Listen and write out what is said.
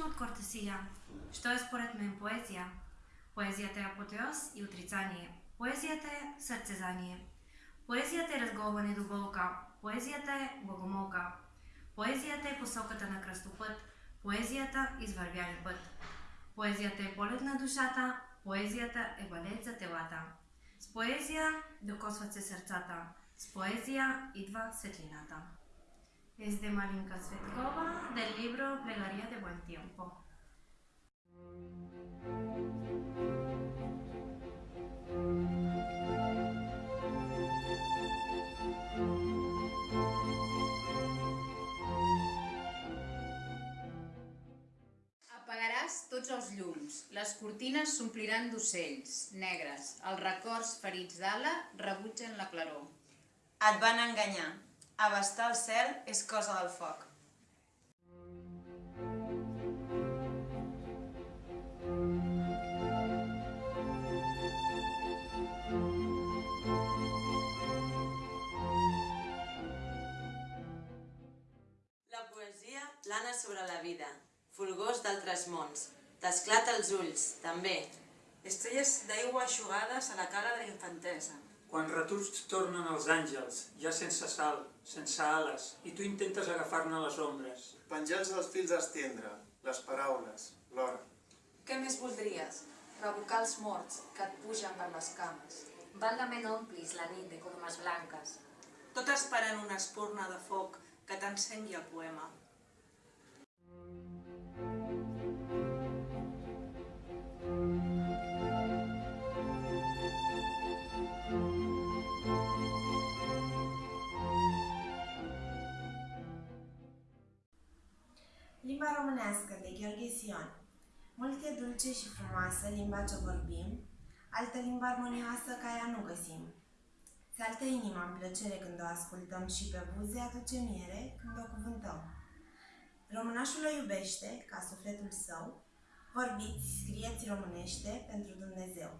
различно од кортесија, што е според мен поезија. Поезијата е апотеоз и отрицание. Поезијата е срцезание. Поезијата е разговорене до. Поезијата е богомолка. Поезијата е посоката на крстопът. Поезијата изврвјани път. Поезијата е полет на душата. Поезијата е балет за телата. С поезија докосват се срцата. С поезија идва светлината. Es de Malinka Svetkova del libro Plegaria de Buen Tiempo. Apagaràs tots els llums, les cortines s'ompliran d'ocells, negres, els records ferits d'ala rebutgen la claror. Et van enganyar. Abastar el cel és cosa del foc. La poesia plana sobre la vida, fulgors d'altres mons. T'esclata els ulls, també. Estrelles d'aigua aixugades a la cara de la infantesa. Quan retuts tornen els àngels, ja sense sal, sense ales, i tu intentes agafar-ne les ombres. Penjats dels fils estendre, les paraules, l'hora. Què més voldries? Revocar els morts que et pugen per les cames. Válgame n'omplis la nit de colomes blanques. Tot esperant una espurna de foc que t'encengui el poema. Limba românească de Gheorghe Sion Mult e dulce și frumoasă limba ce vorbim, altă limbă armonioasă ca ea nu găsim. Se altă inima în plăcere când o ascultăm și pe buze aduce miere când o cuvântăm. Românașul o iubește ca sufletul său, vorbiți, scrieți românește pentru Dumnezeu.